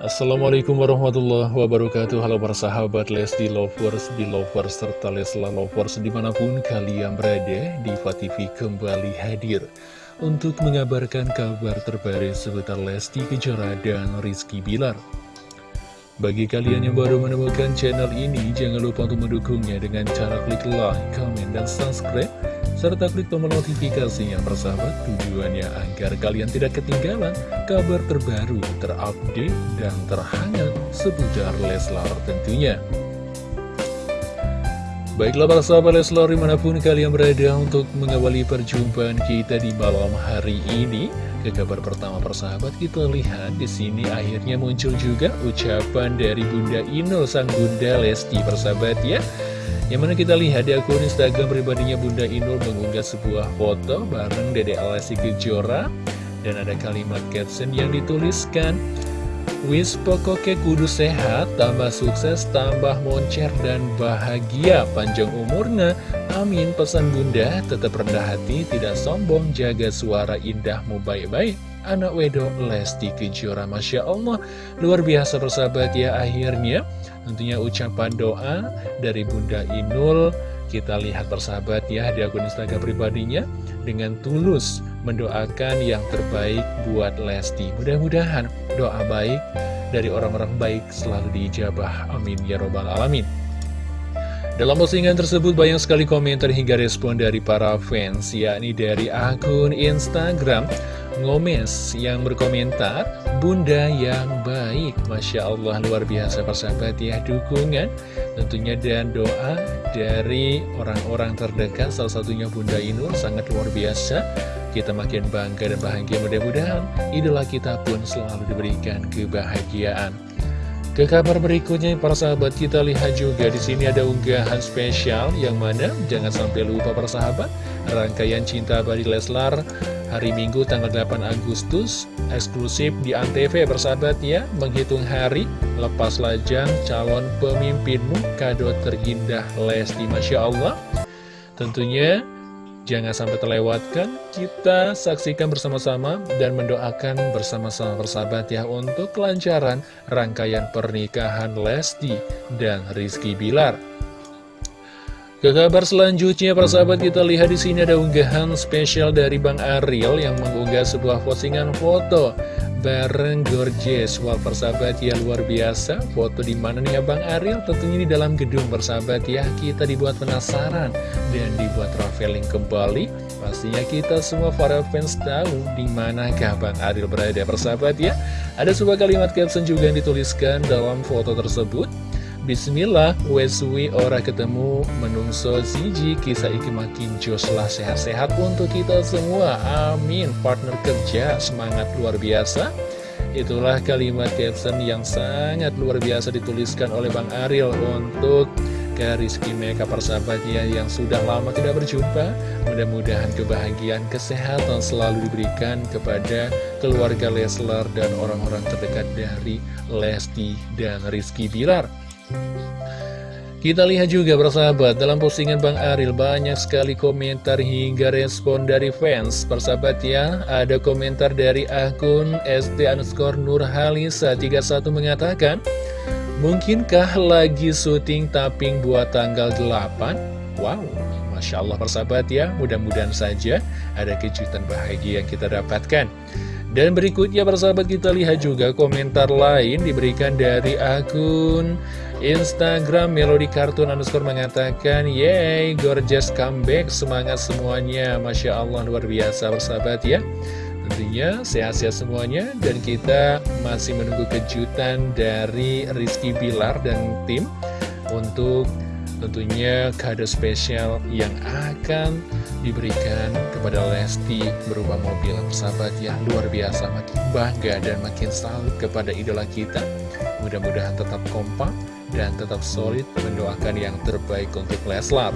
Assalamualaikum warahmatullahi wabarakatuh. Halo para sahabat Lesti Lovers, Belovers, serta Lesla Lovers di mana pun kalian berada Diva TV kembali hadir Untuk mengabarkan kabar terbaru seputar Lesti Kejora dan Rizky Bilar. Bagi kalian yang baru menemukan channel ini Jangan lupa untuk mendukungnya dengan cara klik like, comment, dan subscribe serta klik tombol notifikasinya persahabat tujuannya agar kalian tidak ketinggalan kabar terbaru, terupdate, dan terhangat seputar Leslar tentunya. Baiklah para sahabat Leslar di mana pun kalian berada untuk mengawali perjumpaan kita di malam hari ini. Ke kabar pertama persahabat kita lihat di sini akhirnya muncul juga ucapan dari Bunda Inul sang Bunda Lesti persahabat ya. Yang mana kita lihat di akun Instagram pribadinya Bunda Inul mengunggah sebuah foto bareng Dede Alasi Kejora. Dan ada kalimat caption yang dituliskan Wis pokoknya kudu sehat, tambah sukses, tambah moncer dan bahagia. Panjang umurnya, amin. Pesan bunda, tetap rendah hati, tidak sombong, jaga suara indahmu baik-baik. Anak Wedo Lesti Kejora Masya Allah. Luar biasa persahabat ya akhirnya Tentunya ucapan doa dari Bunda Inul Kita lihat persahabat ya di akun Instagram pribadinya Dengan tulus mendoakan yang terbaik buat Lesti. Mudah-mudahan doa baik dari orang-orang baik selalu diijabah. Amin ya robbal alamin dalam postingan tersebut banyak sekali komentar hingga respon dari para fans, yakni dari akun Instagram Ngomes yang berkomentar, Bunda yang baik, Masya Allah luar biasa persahabat ya, dukungan tentunya dan doa dari orang-orang terdekat, salah satunya Bunda Inul sangat luar biasa. Kita makin bangga dan bahagia mudah-mudahan idola kita pun selalu diberikan kebahagiaan. Ke kabar berikutnya, para sahabat kita lihat juga di sini ada unggahan spesial yang mana jangan sampai lupa para sahabat rangkaian cinta abadi Leslar hari Minggu tanggal 8 Agustus eksklusif di Antv persahabat ya. Menghitung hari lepas lajang calon pemimpinmu kado terindah Lesti Masya Allah. Tentunya Jangan sampai terlewatkan, kita saksikan bersama-sama dan mendoakan bersama-sama bersahabat ya untuk kelancaran rangkaian pernikahan Lesti dan Rizky Bilar. Ke kabar selanjutnya, persahabat kita lihat di sini ada unggahan spesial dari Bang Ariel yang mengunggah sebuah postingan foto bareng Gorgeous. Wah persahabat ya luar biasa. Foto di mana nih Abang Ariel? Tentunya di dalam gedung persahabat ya. Kita dibuat penasaran dan dibuat traveling kembali. Pastinya kita semua para fans tahu di manakah Bang Ariel berada persahabat ya. Ada sebuah kalimat caption juga yang dituliskan dalam foto tersebut Bismillah, weswi ora ketemu menungso siji kisah iki makin jos lah sehat-sehat untuk kita semua. Amin. Partner kerja semangat luar biasa. Itulah kalimat caption yang sangat luar biasa dituliskan oleh Bang Ariel untuk ke Rizky Meka persahabatnya yang sudah lama tidak berjumpa. Mudah-mudahan kebahagiaan, kesehatan selalu diberikan kepada keluarga Leslar dan orang-orang terdekat dari Lesti dan Rizky Bilar. Kita lihat juga persahabat dalam postingan Bang Aril banyak sekali komentar hingga respon dari fans Persahabat ya ada komentar dari akun ST underscore Nurhalisa 31 mengatakan Mungkinkah lagi syuting tapping buat tanggal 8? Wow Masya Allah persahabat ya mudah-mudahan saja ada kejutan bahagia yang kita dapatkan dan berikutnya persahabat kita lihat juga komentar lain diberikan dari akun Instagram Melody Cartoon underscore mengatakan Yeay, gorgeous comeback, semangat semuanya. Masya Allah luar biasa persahabat ya. Tentunya sehat-sehat semuanya dan kita masih menunggu kejutan dari Rizky Bilar dan tim Untuk tentunya kado spesial yang akan diberikan kepada Lesti berupa mobil persahabat yang luar biasa makin bangga dan makin salut kepada idola kita. Mudah-mudahan tetap kompak dan tetap solid mendoakan yang terbaik untuk Leslar.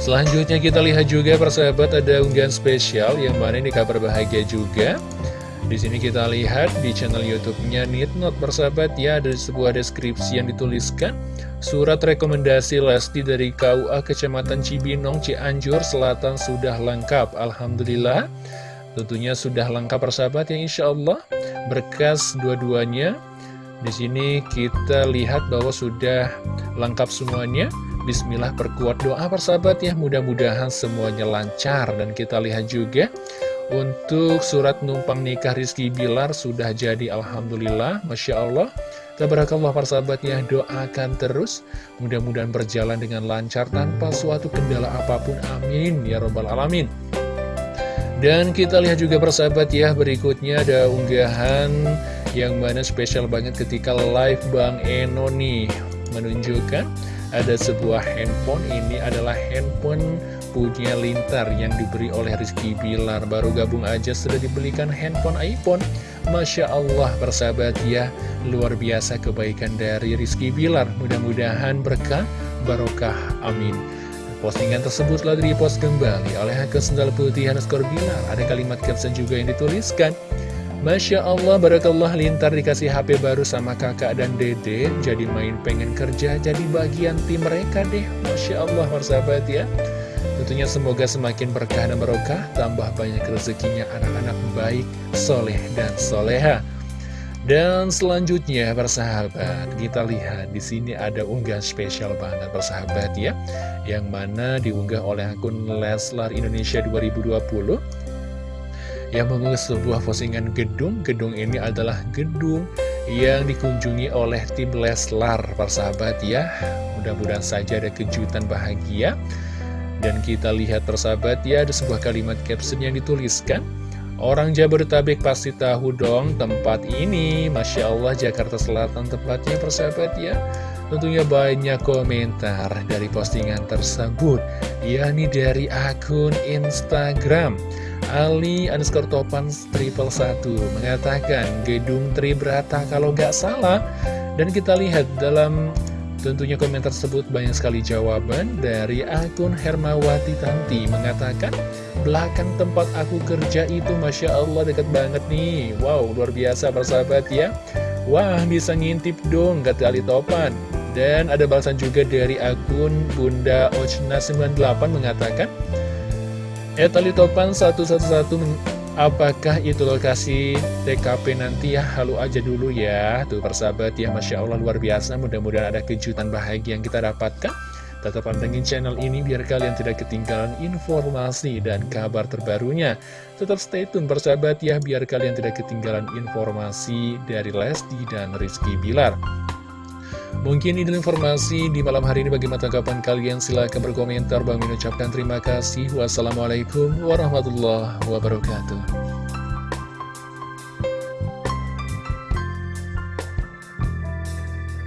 Selanjutnya kita lihat juga persahabat ada unggahan spesial yang mana ini kabar bahagia juga di sini kita lihat di channel YouTube-nya Nitnot bersahabat ya ada sebuah deskripsi yang dituliskan Surat rekomendasi Lesti dari KUA Kecamatan Cibinong Cianjur Selatan sudah lengkap Alhamdulillah Tentunya sudah lengkap persahabat ya Insya Allah berkas dua-duanya di sini kita lihat bahwa sudah lengkap semuanya. Bismillah perkuat doa persahabat ya, mudah-mudahan semuanya lancar. Dan kita lihat juga untuk surat numpang nikah Rizky Bilar sudah jadi Alhamdulillah, Masya Allah. Tabarakallah persahabat ya, doakan terus. Mudah-mudahan berjalan dengan lancar tanpa suatu kendala apa pun. Amin. Ya Robbal Alamin. Dan kita lihat juga persahabat ya, berikutnya ada unggahan yang mana spesial banget ketika live Bang Eno nih menunjukkan ada sebuah handphone ini adalah handphone punya Lintar yang diberi oleh Rizky Bilar. Baru gabung aja sudah dibelikan handphone iPhone. Masya Allah persahabat ya. Luar biasa kebaikan dari Rizky Bilar. Mudah-mudahan berkah barokah amin. Postingan tersebut telah direpost kembali oleh akun sendal putih Hanuskor Bilar. Ada kalimat caption juga yang dituliskan. Masya Allah, Barakallah Lintar dikasih HP baru sama kakak dan dede. Jadi main pengen kerja, jadi bagian tim mereka deh. Masya Allah, persahabat ya Tentunya semoga semakin berkah dan barokah Tambah banyak rezekinya anak-anak baik, soleh dan soleha dan selanjutnya persahabat kita lihat di sini ada unggahan spesial banget persahabat ya yang mana diunggah oleh akun Leslar Indonesia 2020 yang mengunggah sebuah postingan gedung. Gedung ini adalah gedung yang dikunjungi oleh tim Leslar, persahabat ya. Mudah-mudahan saja ada kejutan bahagia. Dan kita lihat persahabat ya, ada sebuah kalimat caption yang dituliskan. Orang Jabodetabek pasti tahu dong tempat ini. Masya Allah Jakarta Selatan tempatnya persahabat ya. Tentunya banyak komentar dari postingan tersebut. yakni dari akun Instagram. Ali underscore topan triple satu mengatakan gedung Tribrata kalau nggak salah dan kita lihat dalam tentunya komentar tersebut banyak sekali jawaban dari akun Hermawati Tanti. Mengatakan belakang tempat aku kerja itu Masya Allah dekat banget nih. Wow luar biasa persahabat ya. Wah bisa ngintip dong kata Ali Topan. Dan ada balasan juga dari akun Bunda Ochna 98 mengatakan Etali Topan 111 Apakah itu lokasi TKP nanti ya? Halo aja dulu ya. Tuh persahabat ya. Masya Allah luar biasa. Mudah-mudahan ada kejutan bahagia yang kita dapatkan. Tetap pantengin channel ini biar kalian tidak ketinggalan informasi dan kabar terbarunya. Tetap stay tune persahabat ya Biar kalian tidak ketinggalan informasi dari Lesti dan Rizky Bilar Mungkin ini informasi di malam hari ini bagaimana tanggapan kalian. Silahkan berkomentar. Bang ucapkan terima kasih. Wassalamualaikum warahmatullahi wabarakatuh